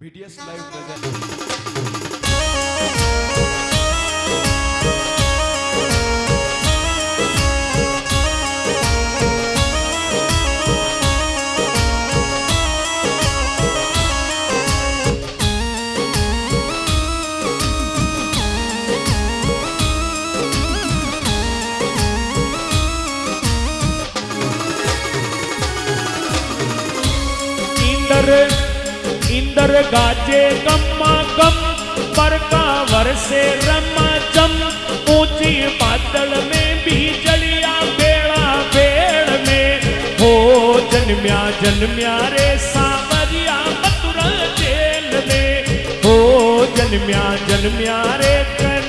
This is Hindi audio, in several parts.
बीटीएस लाइव प्रेजेंट इंदर इंदर गाजे गम्मा गम पर का से रमा चम ऊँची बादल में भी चलिया बेड़ा बेड़ में। हो जन्म्या जन्म्या रे सावरिया मथुरा जेल में। हो जन्म्या जन्म्या रे कन्हैया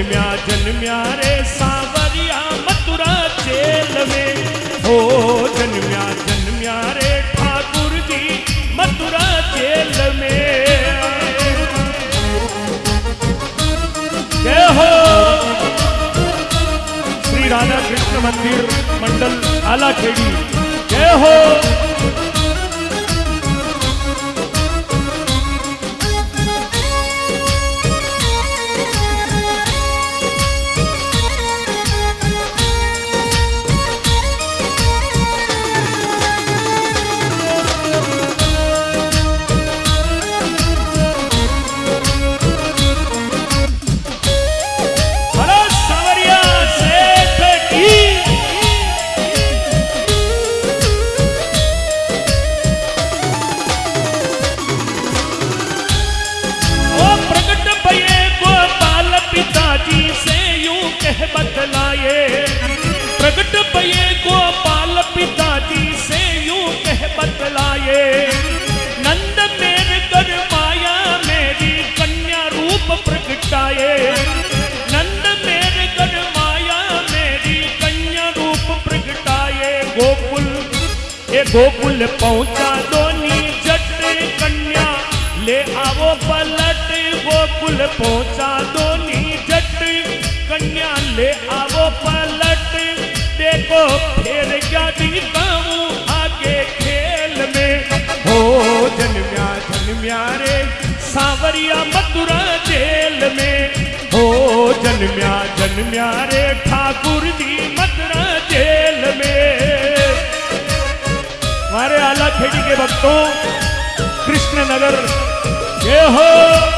जन्म्या जन्म्या रे सावरिया मथुरा जेल में। हो जन्म्या जन्म्या रे ठाकुर जी मथुरा जेल में। हो। श्री राधा कृष्ण मंदिर मंडल आलाखेड़ी। जय हो। गोकुल पहुँचा दोनी जट कन्या। ले आवो पलट, गोकुल पहुँचा दोनी जट कन्या। ले आवो पलट, देखो फिर क्या दिखाऊँ आगे खेल में। हो जन्म्या जन्म्या रे, सावरिया मथुरा जेल में। हो जन्म्या जन्म्या रे, ठाकुर के कृष्ण नगर ये हो।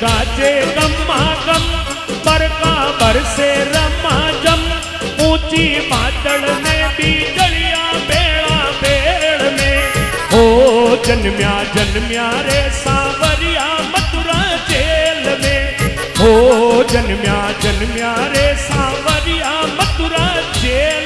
गाजे गम्मा गम, बरका बरसे रमा जम। ऊँची बादल में बीजलिया बेड़ा बेड़ में। हो जन्म्या जन्म्या रे सावरिया मथुरा जेल में। हो जन्म्या जन्म्या रे सावरिया मथुरा जेल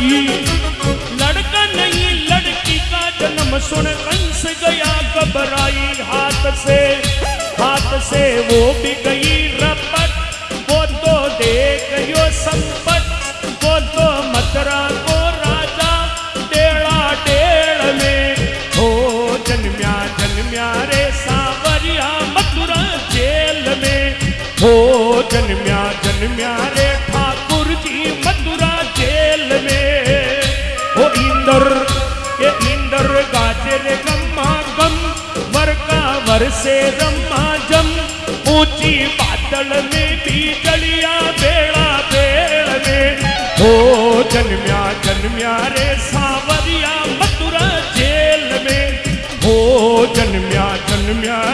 घबराई लड़का नहीं, लड़की का जन्म सुन कंस गया घबराई हाथ से। हाथ से वो भी गई रपट, वो तो देख यो संपत वर से रम्मा जम, ऊँची बादल में भी चलिया बेड़ा बेड़ में। हो जन्म्या जन्म्या रे सावरिया मथुरा जेल में। हो जन्म्या जन्म्या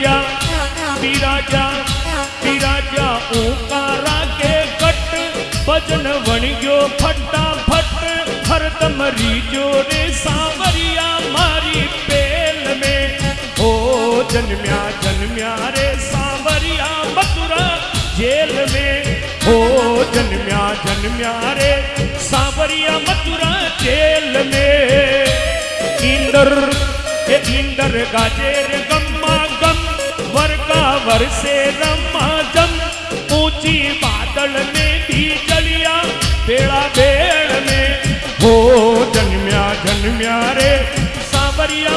विराजा विराजा विराजा ओकारा के कट। भजन वणियो फटा फट हरदम रीजो रे सावरिया मारी पेल में। हो जन्म्या जन्म्या रे सावरिया मथुरा जेल में। हो जन्म्या जन्म्या रे सावरिया मथुरा जेल में। इंदर इंदर गाजेर वर का वर से रमा जम ऊँची बादल में भी चलिया बेड़ा बेड़ में। हो जन्म्या जन्म्या रे, सावरिया